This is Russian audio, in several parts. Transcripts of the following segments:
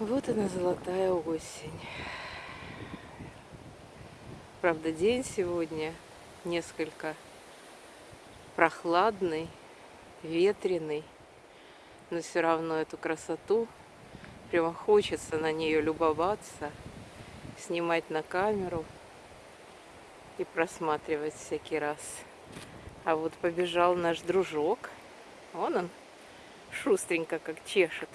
Вот она золотая осень. Правда, день сегодня несколько прохладный, ветреный, но все равно эту красоту прямо хочется на нее любоваться, снимать на камеру и просматривать всякий раз. А вот побежал наш дружок. Вон он, шустренько как чешет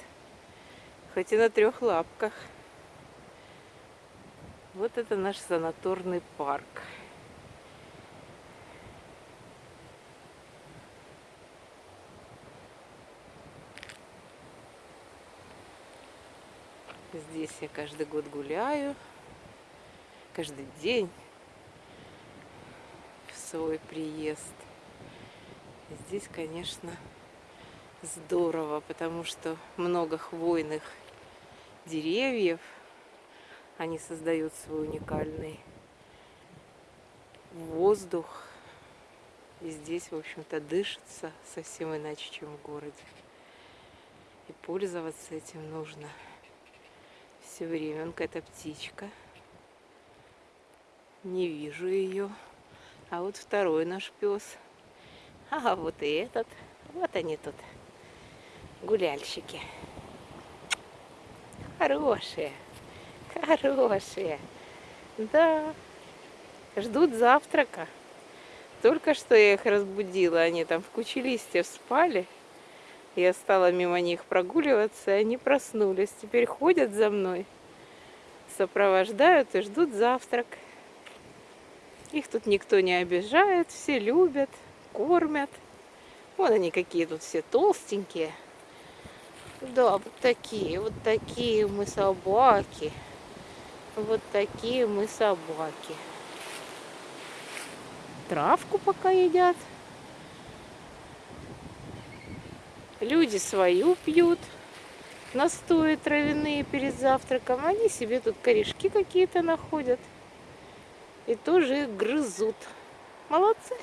хоть и на трех лапках. Вот это наш санаторный парк. Здесь я каждый год гуляю, каждый день в свой приезд. Здесь, конечно, здорово, потому что много хвойных деревьев. Они создают свой уникальный воздух. И здесь, в общем-то, дышится совсем иначе, чем в городе. И пользоваться этим нужно все время. Он какая-то птичка. Не вижу ее. А вот второй наш пес. А вот и этот. Вот они тут, гуляльщики. Хорошие, хорошие. Да, ждут завтрака. Только что я их разбудила, они там в куче листьев спали. Я стала мимо них прогуливаться, и они проснулись. Теперь ходят за мной, сопровождают и ждут завтрак. Их тут никто не обижает, все любят, кормят. Вон они какие тут все толстенькие. Да, вот такие, вот такие мы собаки. Вот такие мы собаки. Травку пока едят. Люди свою пьют. Настои травяные перед завтраком. Они себе тут корешки какие-то находят. И тоже их грызут. Молодцы.